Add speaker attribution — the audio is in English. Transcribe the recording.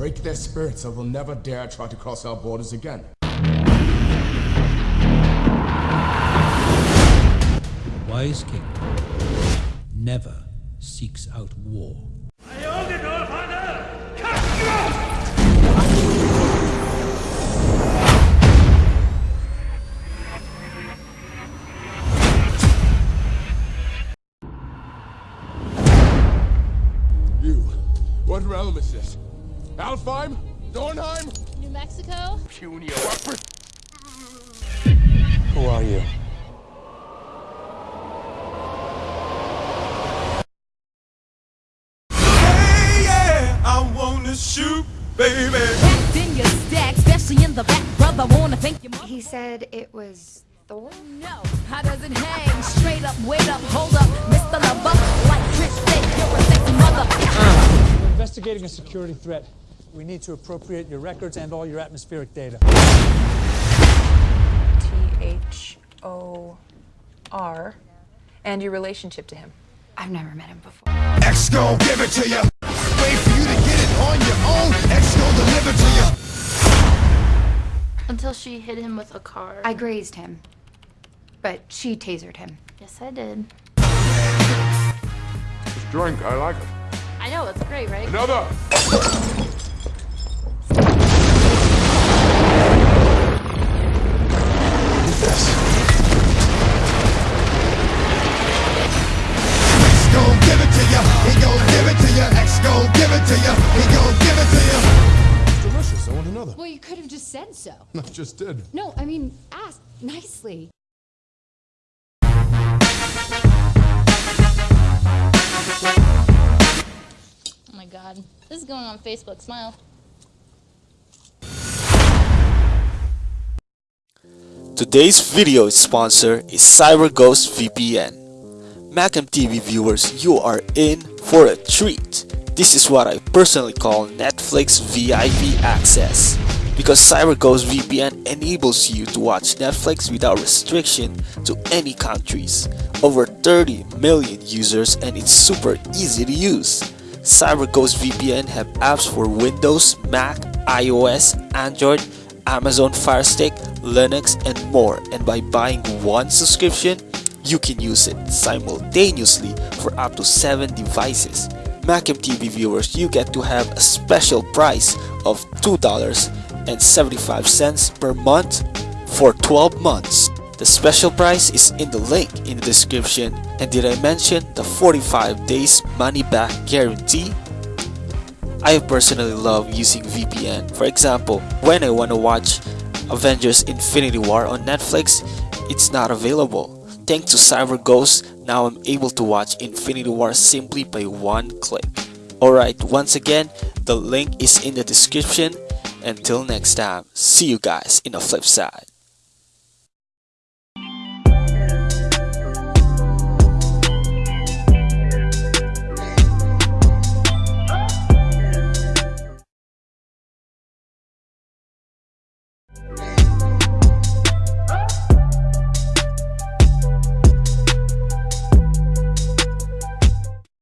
Speaker 1: break their spirits so they'll never dare try to cross our borders again.
Speaker 2: wise king never seeks out war. I only know I know!
Speaker 1: You, what realm is this? Alfheim? Nornheim?
Speaker 3: New Mexico?
Speaker 1: Punia.
Speaker 4: Who are you?
Speaker 5: Hey, yeah, I wanna shoot, baby.
Speaker 6: Packed in your stack, especially in the back, brother. Wanna thank your mother.
Speaker 7: He said it was Thor?
Speaker 6: No, how does it hang? Straight up, wait up, hold up,
Speaker 8: investigating a security threat. We need to appropriate your records and all your atmospheric data.
Speaker 9: T H O R, and your relationship to him.
Speaker 7: I've never met him before.
Speaker 5: X gon' give it to you. Wait for you to get it on your own. X gon' deliver to you.
Speaker 3: Until she hit him with a car.
Speaker 7: I grazed him, but she tasered him.
Speaker 3: Yes, I did.
Speaker 1: This drink, I like it.
Speaker 3: I know, it's great, right?
Speaker 1: Another!
Speaker 5: Give it to you. He gon' give it to you. X gon' give it to you. He gon' give it to you.
Speaker 1: It's delicious. I want another.
Speaker 7: Well, you could have just said so.
Speaker 1: I just did.
Speaker 7: No, I mean, ask nicely.
Speaker 3: God. This is going on Facebook. Smile.
Speaker 10: Today's video sponsor is CyberGhost VPN. Macam TV viewers, you are in for a treat. This is what I personally call Netflix VIP access. Because CyberGhost VPN enables you to watch Netflix without restriction to any countries. Over 30 million users and it's super easy to use. CyberGhost VPN have apps for Windows, Mac, iOS, Android, Amazon Fire Stick, Linux, and more. And by buying one subscription, you can use it simultaneously for up to 7 devices. Macam TV viewers, you get to have a special price of $2.75 per month for 12 months. The special price is in the link in the description. And did I mention the 45 days money back guarantee? I personally love using VPN. For example, when I want to watch Avengers Infinity War on Netflix, it's not available. Thanks to CyberGhost, now I'm able to watch Infinity War simply by one click. Alright, once again, the link is in the description. Until next time, see you guys in the flip side.